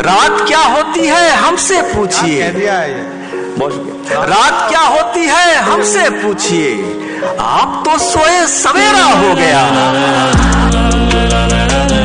रात क्या होती है हमसे पूछिए। रात क्या होती है हमसे पूछिए। आप तो सोए सवेरा हो गया।